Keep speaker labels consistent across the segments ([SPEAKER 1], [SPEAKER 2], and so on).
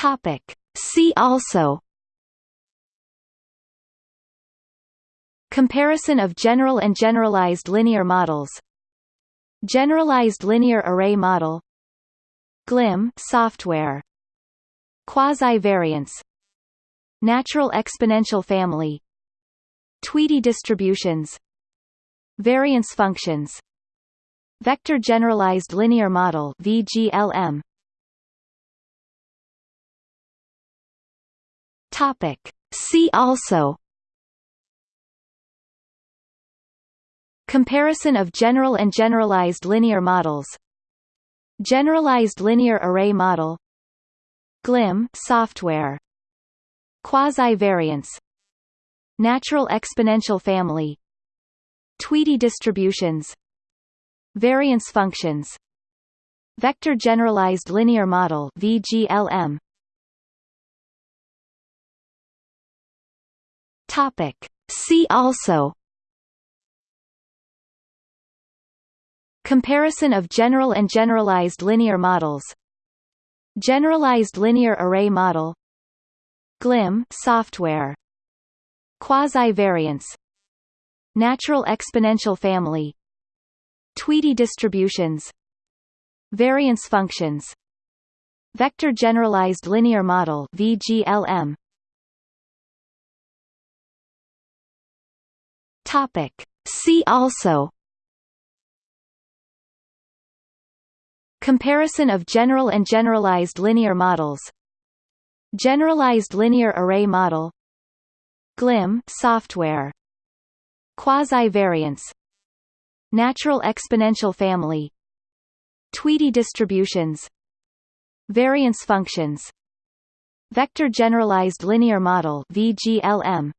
[SPEAKER 1] Topic. See also Comparison of general and generalized linear models Generalized linear array model GLIM software Quasi-variance Natural exponential family Tweedie distributions Variance functions Vector generalized linear model VGLM Topic. See also Comparison of general and generalized linear models Generalized linear array model GLIM software Quasi-variance Natural exponential family Tweedie distributions Variance functions Vector generalized linear model VGLM Topic. See also. Comparison of general and generalized linear models. Generalized linear array model. GLIM software. Quasi-variance. Natural exponential family. Tweedie distributions. Variance functions. Vector generalized linear model VGLM Topic. See also Comparison of general and generalized linear models Generalized linear array model GLIM software Quasi-variance Natural exponential family Tweedie distributions Variance functions Vector generalized linear model VGLM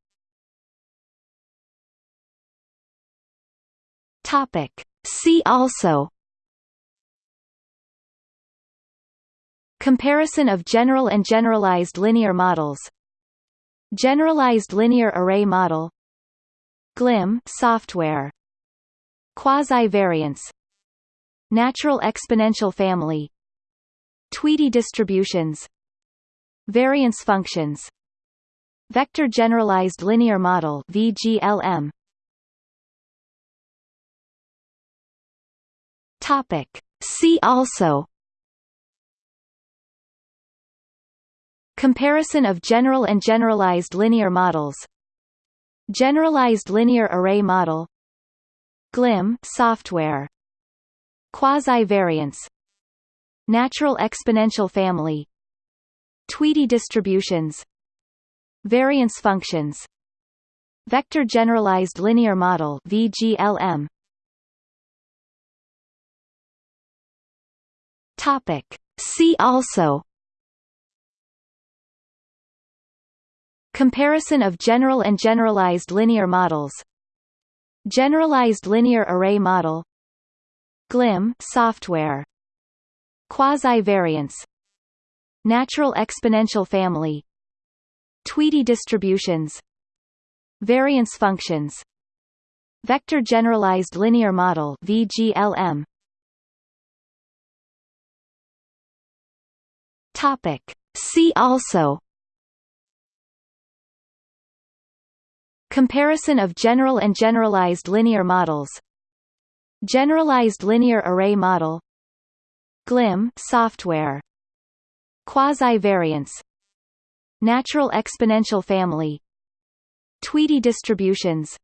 [SPEAKER 1] Topic. See also Comparison of general and generalized linear models Generalized linear array model GLIM software Quasi-variance Natural exponential family Tweedie distributions Variance functions Vector generalized linear model VGLM Topic. See also. Comparison of general and generalized linear models. Generalized linear array model. GLIM software. Quasi-variance. Natural exponential family. Tweedie distributions. Variance functions. Vector generalized linear model VGLM Topic. See also Comparison of general and generalized linear models Generalized linear array model GLIM software Quasi-variance Natural exponential family Tweedie distributions Variance functions Vector generalized linear model VGLM Topic. See also Comparison of general and generalized linear models Generalized linear array model GLIM software Quasi-variance Natural exponential family Tweedie distributions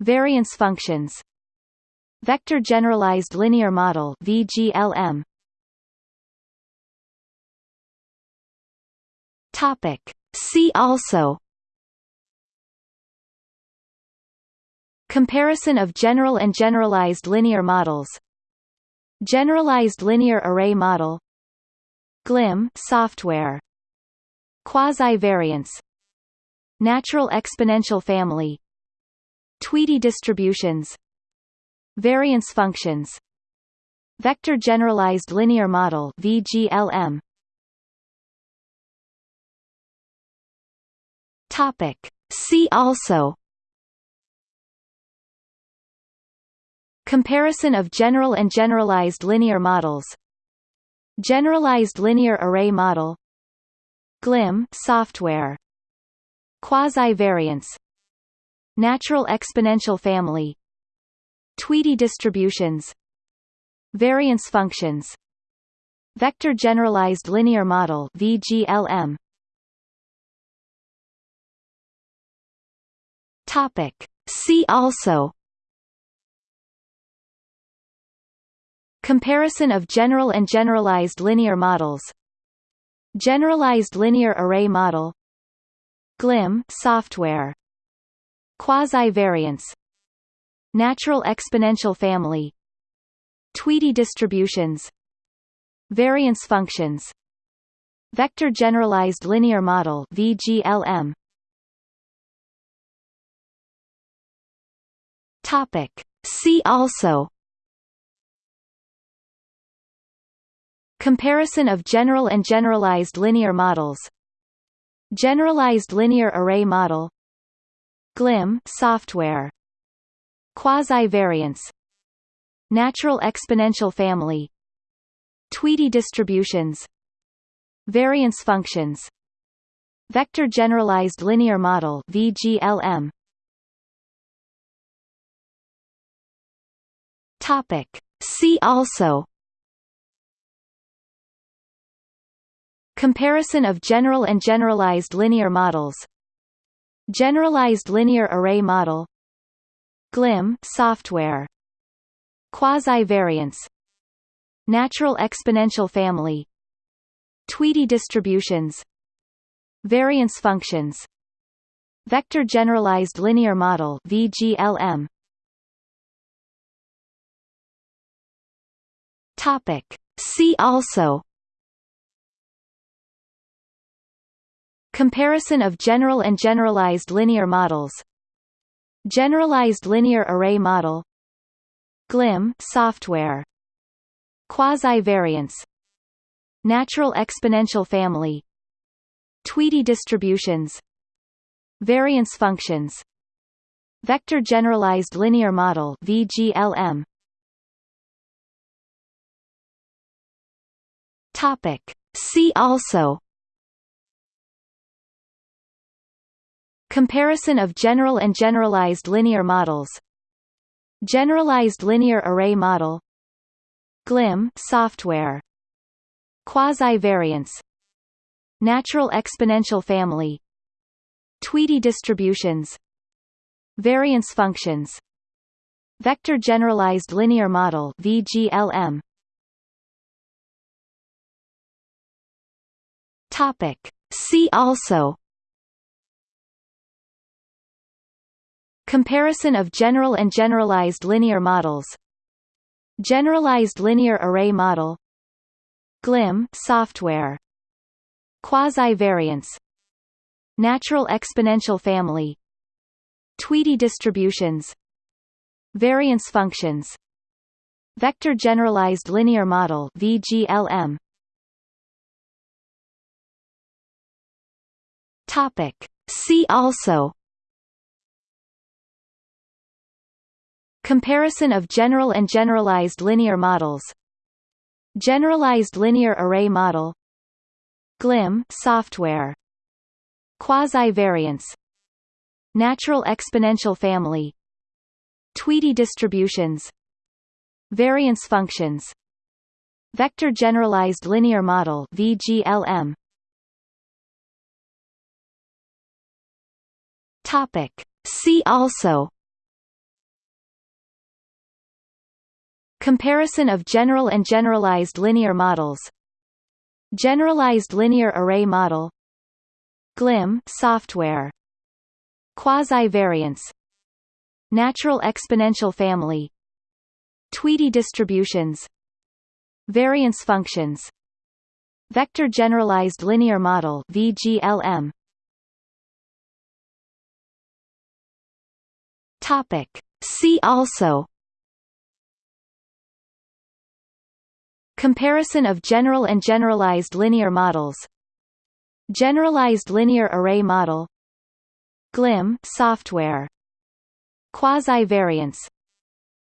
[SPEAKER 1] Variance functions Vector generalized linear model VGLM Topic. See also. Comparison of general and generalized linear models. Generalized linear array model. GLIM software. Quasi-variance. Natural exponential family. Tweedie distributions. Variance functions. Vector generalized linear model VGLM Topic. See also Comparison of general and generalized linear models Generalized linear array model GLIM software Quasi-variance Natural exponential family Tweedie distributions Variance functions Vector generalized linear model VGLM Topic. See also Comparison of general and generalized linear models Generalized linear array model GLIM software Quasi-variance Natural exponential family Tweedie distributions Variance functions Vector generalized linear model VGLM Topic. See also. Comparison of general and generalized linear models. Generalized linear array model. GLIM software. Quasi-variance. Natural exponential family. Tweedie distributions. Variance functions. Vector generalized linear model VGLM Topic. See also. Comparison of general and generalized linear models. Generalized linear array model. GLIM software. Quasi-variance. Natural exponential family. Tweedie distributions. Variance functions. Vector generalized linear model VGLM Topic. See also. Comparison of general and generalized linear models. Generalized linear array model. GLIM software. Quasi-variance. Natural exponential family. Tweedie distributions. Variance functions. Vector generalized linear model VGLM Topic. See also. Comparison of general and generalized linear models. Generalized linear array model. GLIM software. Quasi-variance. Natural exponential family. Tweedie distributions. Variance functions. Vector generalized linear model VGLM Topic. See also. Comparison of general and generalized linear models. Generalized linear array model. GLIM software. Quasi-variance. Natural exponential family. Tweedie distributions. Variance functions. Vector generalized linear model VGLM Topic. See also Comparison of general and generalized linear models Generalized linear array model GLIM software Quasi-variance Natural exponential family Tweedie distributions Variance functions Vector generalized linear model VGLM Topic. See also. Comparison of general and generalized linear models. Generalized linear array model. GLIM software. Quasi-variance. Natural exponential family. Tweedie distributions. Variance functions. Vector generalized linear model VGLM Topic. See also. Comparison of general and generalized linear models. Generalized linear array model. GLIM software. Quasi-variance.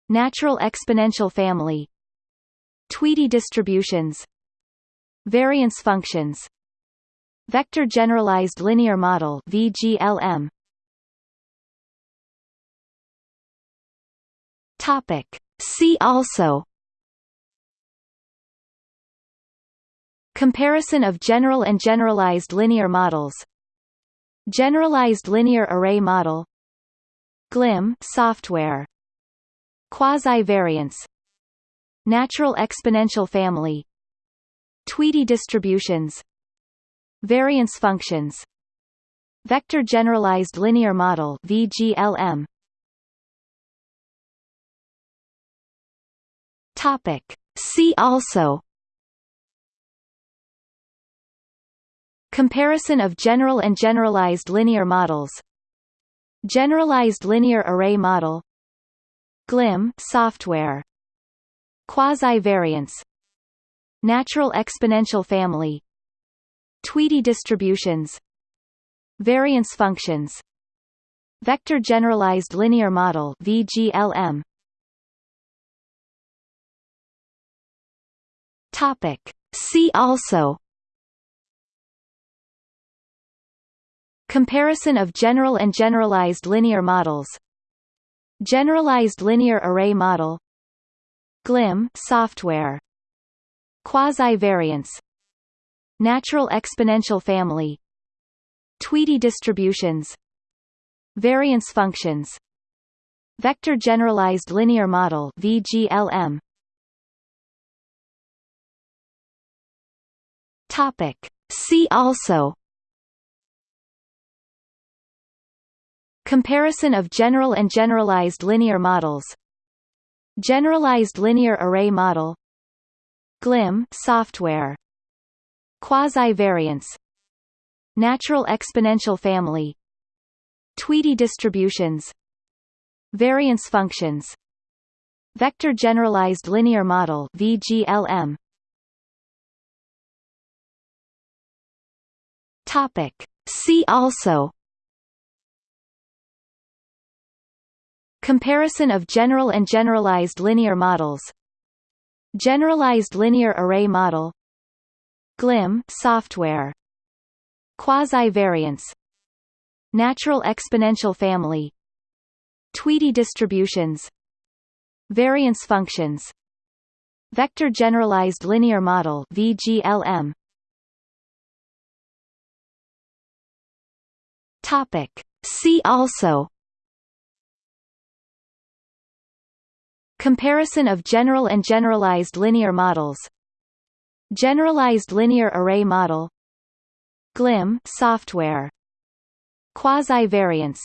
[SPEAKER 1] Natural exponential family. Tweedie distributions. Variance functions. Vector Generalized Linear Model VGLM Topic. See also Comparison of general and generalized linear models Generalized linear array model GLIM software Quasi-variance Natural exponential family Tweedie distributions Variance functions Vector generalized linear model VGLM Topic. See also. Comparison of general and generalized linear models. Generalized linear array model. GLIM software. Quasi-variance. Natural exponential family. Tweedie distributions. Variance functions. Vector generalized linear model VGLM Topic. See also. Comparison of general and generalized linear models. Generalized linear array model. GLIM software. Quasi-variance. Natural exponential family. Tweedie distributions. Variance functions. Vector generalized linear model VGLM Topic. See also Comparison of general and generalized linear models Generalized linear array model GLIM software Quasi-variance Natural exponential family Tweedie distributions Variance functions Vector generalized linear model VGLM Topic. See also. Comparison of general and generalized linear models. Generalized linear array model. GLIM software. Quasi-variance. Natural exponential family. Tweedie distributions. Variance functions. Vector generalized linear model VGLM Topic. See also. Comparison of general and generalized linear models. Generalized linear array model. GLIM software. Quasi-variance.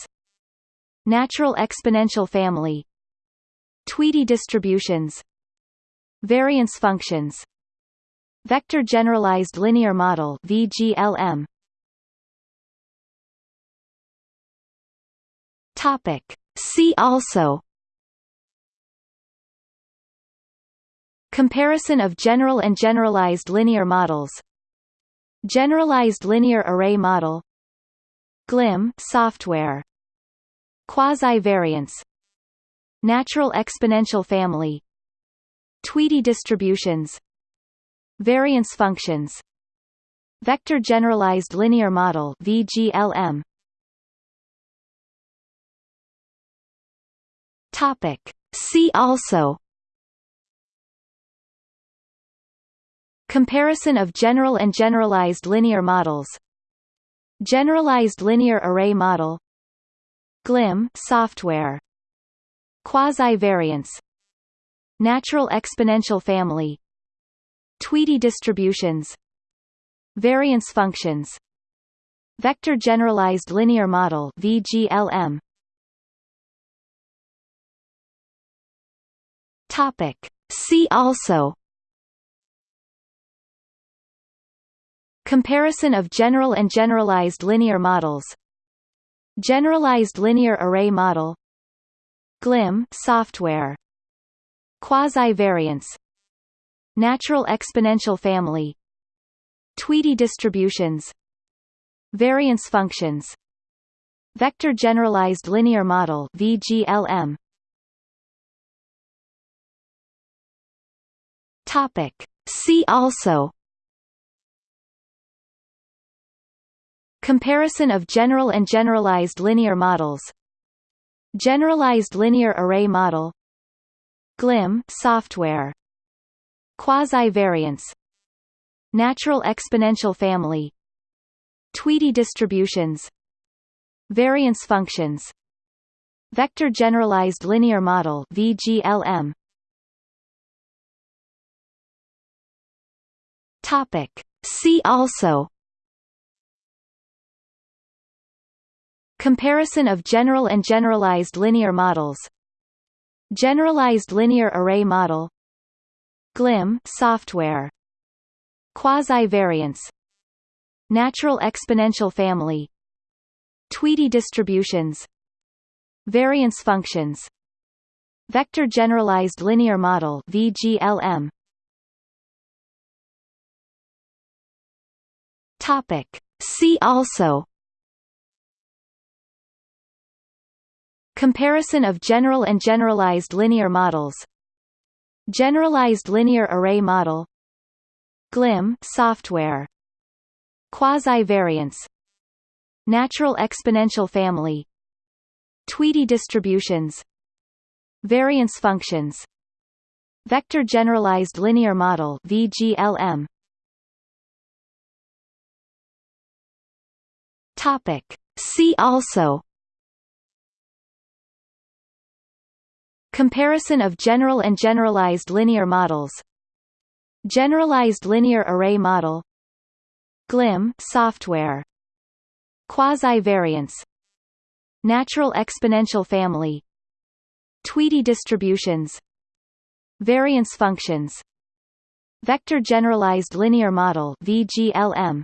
[SPEAKER 1] Natural exponential family. Tweedie distributions. Variance functions. Vector generalized linear model VGLM Topic. See also Comparison of general and generalized linear models Generalized linear array model GLIM software Quasi-variance Natural exponential family Tweedie distributions Variance functions Vector generalized linear model VGLM Topic. See also Comparison of general and generalized linear models Generalized linear array model GLIM software Quasi-variance Natural exponential family Tweedie distributions Variance functions Vector generalized linear model VGLM Topic. See also. Comparison of general and generalized linear models. Generalized linear array model. GLIM software. Quasi-variance. Natural exponential family. Tweedie distributions. Variance functions. Vector generalized linear model VGLM Topic. See also Comparison of general and generalized linear models Generalized linear array model GLIM software Quasi-variance Natural exponential family Tweedie distributions Variance functions Vector generalized linear model VGLM Topic. See also Comparison of general and generalized linear models Generalized linear array model GLIM software Quasi-variance Natural exponential family Tweedie distributions Variance functions Vector generalized linear model VGLM Topic. See also. Comparison of general and generalized linear models. Generalized linear array model. GLIM software. Quasi-variance. Natural exponential family. Tweedie distributions. Variance functions. Vector generalized linear model VGLM Topic. See also Comparison of general and generalized linear models Generalized linear array model GLIM software Quasi-variance Natural exponential family Tweedie distributions Variance functions Vector generalized linear model VGLM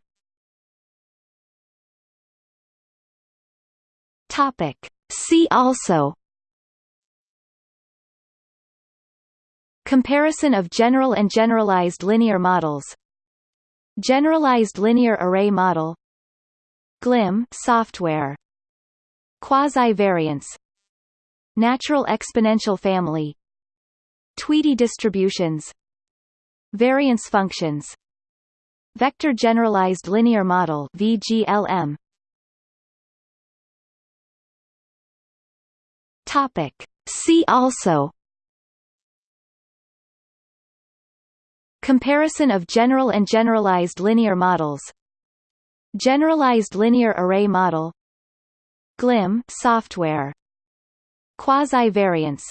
[SPEAKER 1] Topic. See also Comparison of general and generalized linear models Generalized linear array model GLIM software Quasi-variance Natural exponential family Tweedie distributions Variance functions Vector generalized linear model VGLM Topic. See also. Comparison of general and generalized linear models. Generalized linear array model. GLIM software. Quasi-variance.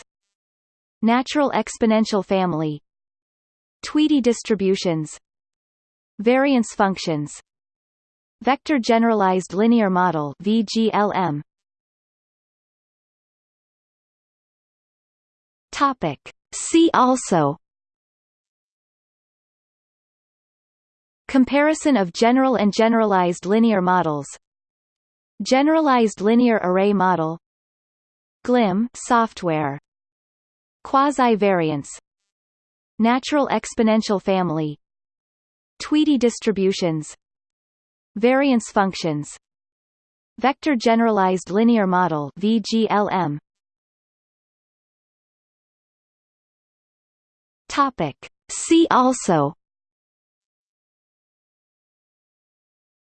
[SPEAKER 1] Natural exponential family. Tweedie distributions. Variance functions. Vector generalized linear model VGLM Topic. See also. Comparison of general and generalized linear models. Generalized linear array model. GLIM software. Quasi-variance. Natural exponential family. Tweedie distributions. Variance functions. Vector generalized linear model VGLM Topic. See also.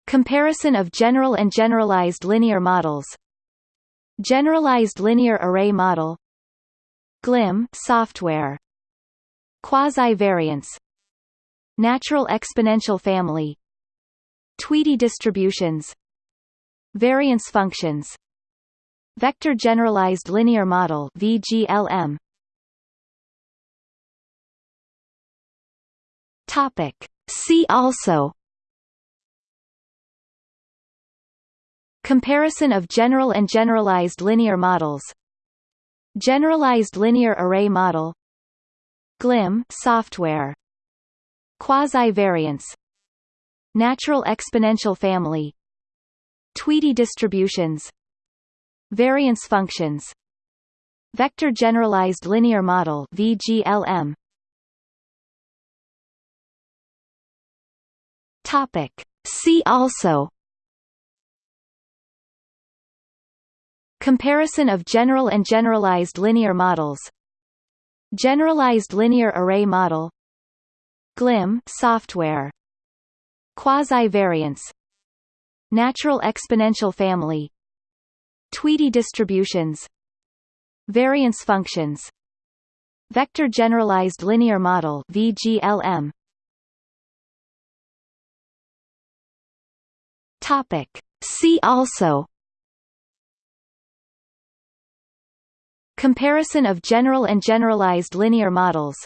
[SPEAKER 1] Comparison of general and generalized linear models. Generalized linear array model. GLIM software. Quasi-variance. Natural exponential family. Tweedie distributions. Variance functions. Vector generalized linear model VGLM Topic. See also. Comparison of general and generalized linear models. Generalized linear array model. GLIM software. Quasi-variance. Natural exponential family. Tweedie distributions. Variance functions. Vector generalized linear model VGLM Topic. See also. Comparison of general and generalized linear models. Generalized linear array model. GLIM software. Quasi-variance. Natural exponential family. Tweedie distributions. Variance functions. Vector generalized linear model VGLM Topic. See also Comparison of general and generalized linear models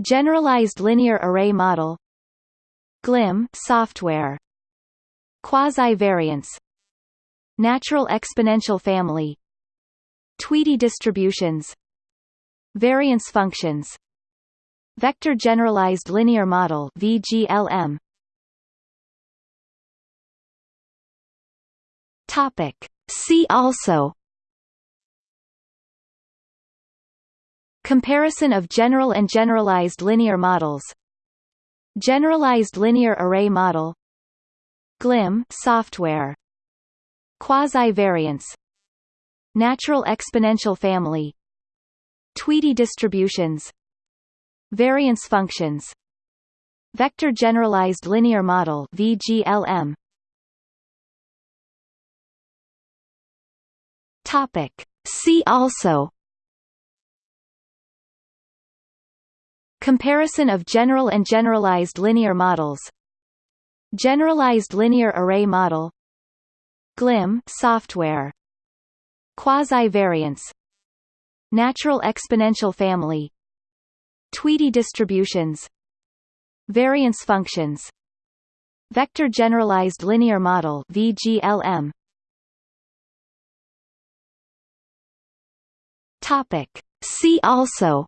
[SPEAKER 1] Generalized linear array model GLIM software Quasi-variance Natural exponential family Tweedie distributions Variance functions Vector generalized linear model VGLM Topic. See also. Comparison of general and generalized linear models. Generalized linear array model. GLIM software. Quasi-variance. Natural exponential family. Tweedie distributions. Variance functions. Vector generalized linear model VGLM Topic. See also. Comparison of general and generalized linear models. Generalized linear array model. GLIM software. Quasi-variance. Natural exponential family. Tweedie distributions. Variance functions. Vector generalized linear model VGLM Topic. See also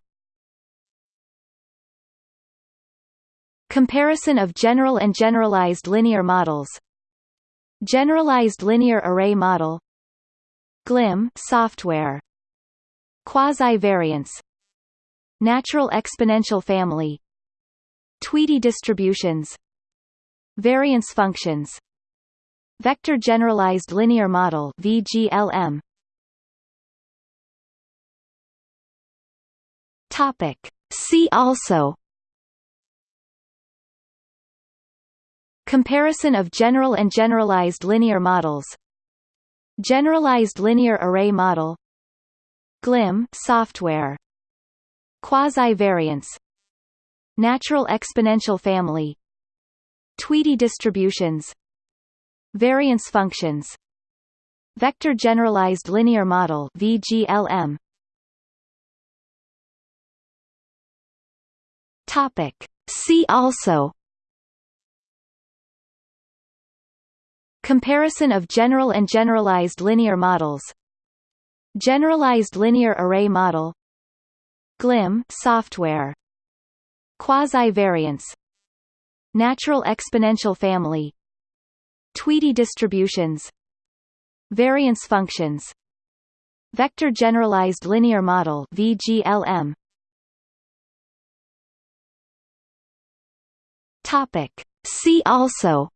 [SPEAKER 1] Comparison of general and generalized linear models Generalized linear array model GLIM software Quasi-variance Natural exponential family Tweedie distributions Variance functions Vector generalized linear model VGLM Topic. See also. Comparison of general and generalized linear models. Generalized linear array model. GLIM software. Quasi-variance. Natural exponential family. Tweedie distributions. Variance functions. Vector generalized linear model VGLM Topic. See also. Comparison of general and generalized linear models. Generalized linear array model. GLIM software. Quasi-variance. Natural exponential family. Tweedie distributions. Variance functions. Vector generalized linear model VGLM Topic. See also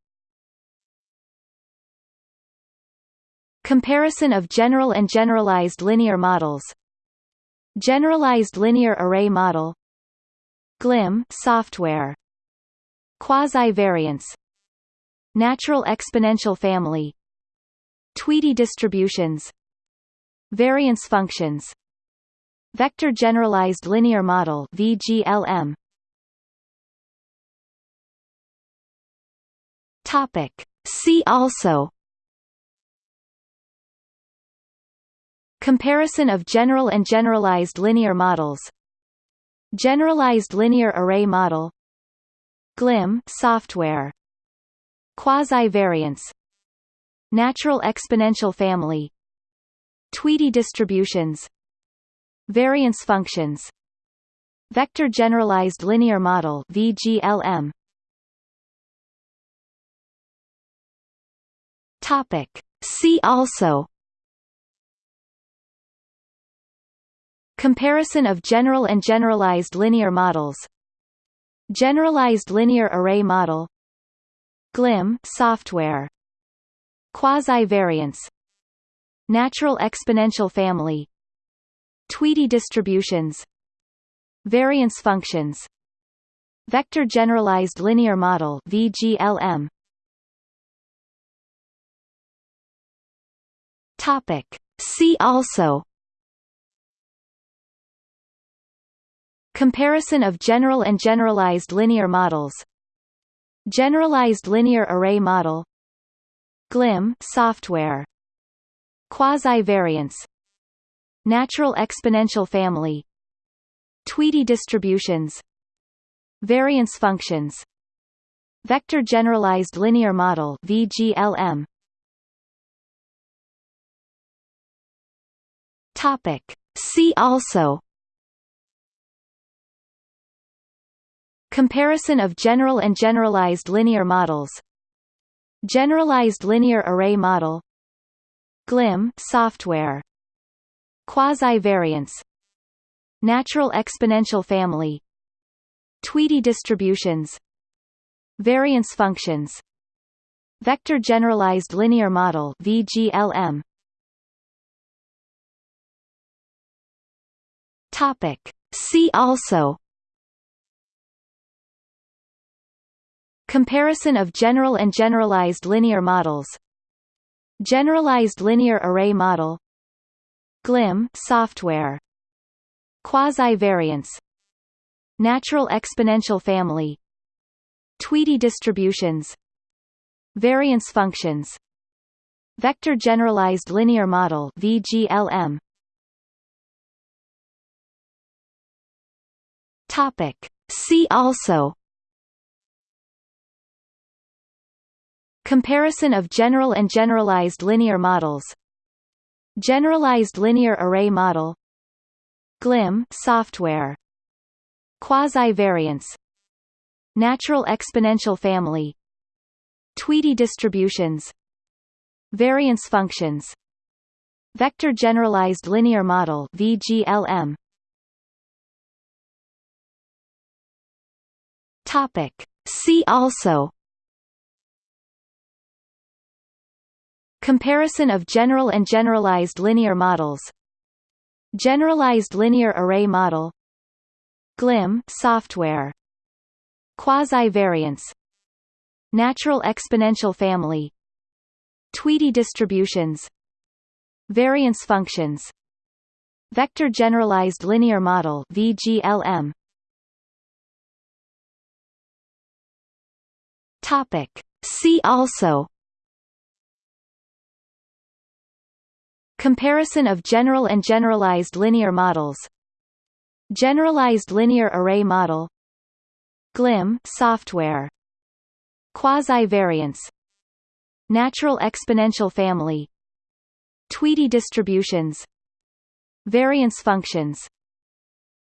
[SPEAKER 1] Comparison of general and generalized linear models Generalized linear array model GLIM software Quasi-variance Natural exponential family Tweedie distributions Variance functions Vector generalized linear model VGLM Topic. See also. Comparison of general and generalized linear models. Generalized linear array model. GLIM software. Quasi-variance. Natural exponential family. Tweedie distributions. Variance functions. Vector generalized linear model VGLM Topic. See also. Comparison of general and generalized linear models. Generalized linear array model. GLIM software. Quasi-variance. Natural exponential family. Tweedie distributions. Variance functions. Vector generalized linear model VGLM Topic. See also. Comparison of general and generalized linear models. Generalized linear array model. GLIM software. Quasi-variance. Natural exponential family. Tweedie distributions. Variance functions. Vector generalized linear model VGLM Topic. See also. Comparison of general and generalized linear models. Generalized linear array model. GLIM software. Quasi-variance. Natural exponential family. Tweedie distributions. Variance functions. Vector generalized linear model VGLM Topic. See also. Comparison of general and generalized linear models. Generalized linear array model. GLIM software. Quasi-variance. Natural exponential family. Tweedie distributions. Variance functions. Vector generalized linear model VGLM Topic. See also Comparison of general and generalized linear models Generalized linear array model GLIM software Quasi-variance Natural exponential family Tweedie distributions Variance functions Vector generalized linear model VGLM Topic. See also Comparison of general and generalized linear models Generalized linear array model GLIM software Quasi-variance Natural exponential family Tweedie distributions Variance functions Vector generalized linear model VGLM Topic. See also. Comparison of general and generalized linear models. Generalized linear array model. GLIM software. Quasi-variance. Natural exponential family. Tweedie distributions. Variance functions.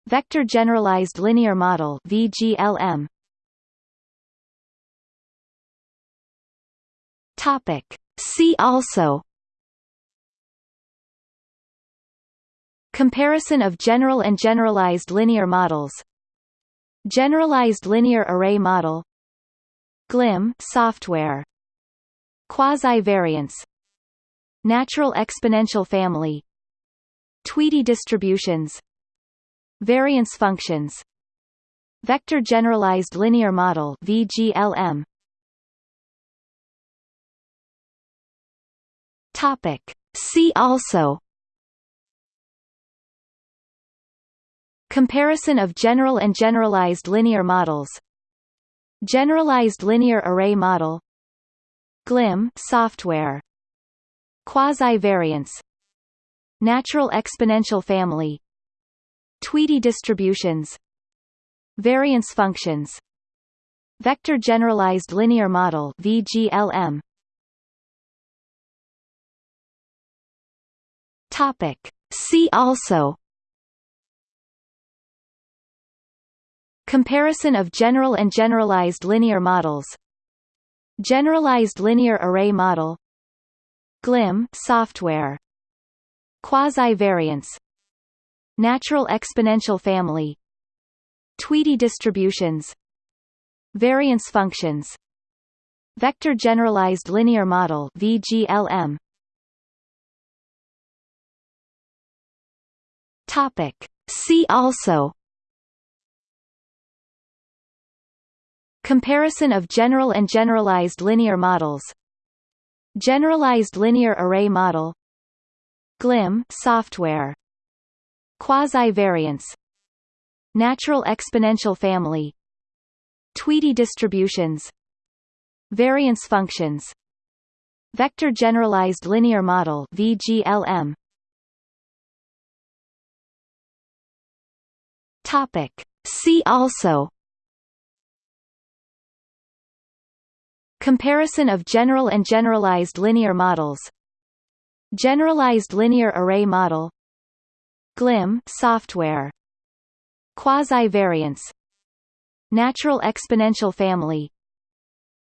[SPEAKER 1] Vector generalized linear model VGLM Topic. See also Comparison of general and generalized linear models Generalized linear array model GLIM software Quasi-variance Natural exponential family Tweedie distributions Variance functions Vector generalized linear model VGLM Topic. See also Comparison of general and generalized linear models Generalized linear array model GLIM software Quasi-variance Natural exponential family Tweedie distributions Variance functions Vector generalized linear model VGLM Topic. See also. Comparison of general and generalized linear models. Generalized linear array model. GLIM software. Quasi-variance. Natural exponential family. Tweedie distributions. Variance functions. Vector generalized linear model VGLM Topic. See also Comparison of general and generalized linear models Generalized linear array model GLIM software Quasi-variance Natural exponential family Tweedie distributions Variance functions Vector generalized linear model VGLM Topic. See also. Comparison of general and generalized linear models. Generalized linear array model. GLIM software. Quasi-variance. Natural exponential family.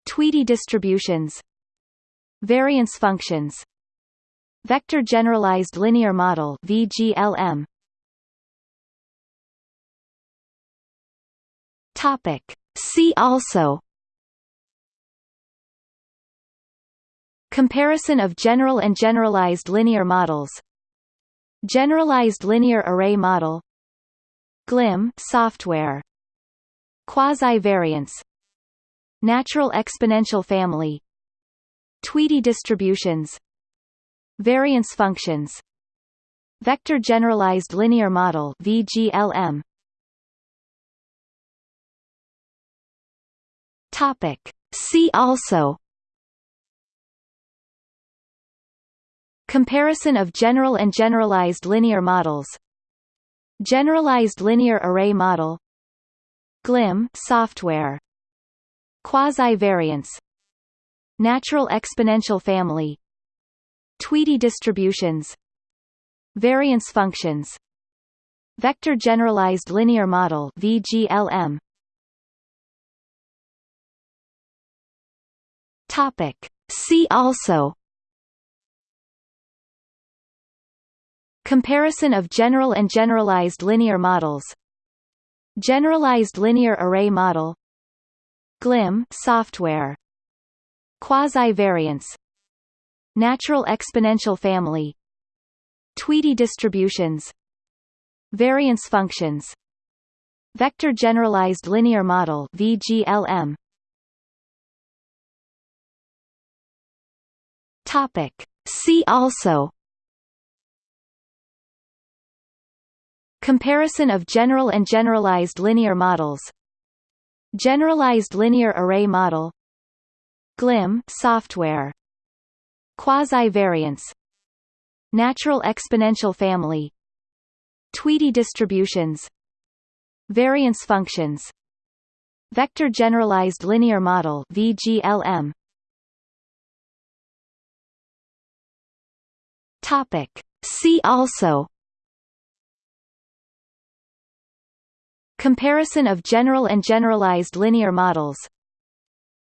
[SPEAKER 1] Tweedie distributions. Variance functions. Vector generalized linear model VGLM Topic. See also. Comparison of general and generalized linear models. Generalized linear array model. GLIM software. Quasi-variance. Natural exponential family. Tweedie distributions. Variance functions. Vector generalized linear model VGLM Topic. See also. Comparison of general and generalized linear models. Generalized linear array model. GLIM software. Quasi-variance. Natural exponential family. Tweedie distributions. Variance functions. Vector generalized linear model VGLM Topic. See also Comparison of general and generalized linear models Generalized linear array model GLIM software Quasi-variance Natural exponential family Tweedie distributions Variance functions Vector generalized linear model VGLM Topic. See also. Comparison of general and generalized linear models. Generalized linear array model. GLIM software. Quasi-variance. Natural exponential family. Tweedie distributions. Variance functions. Vector generalized linear model VGLM Topic. See also. Comparison of general and generalized linear models.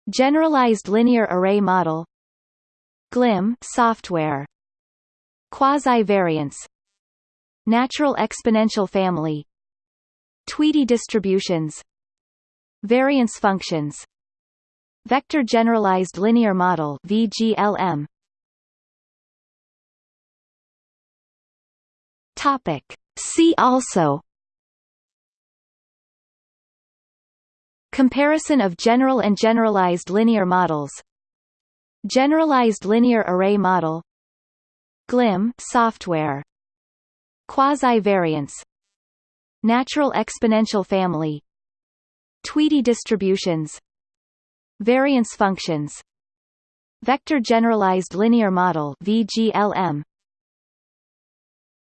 [SPEAKER 1] Generalized linear array model. GLIM software. Quasi-variance. Natural exponential family. Tweedie distributions. Variance functions. Vector generalized linear model VGLM Topic. See also. Comparison of general and generalized linear models. Generalized linear array model. GLIM software. Quasi-variance. Natural exponential family. Tweedie distributions. Variance functions. Vector generalized linear model VGLM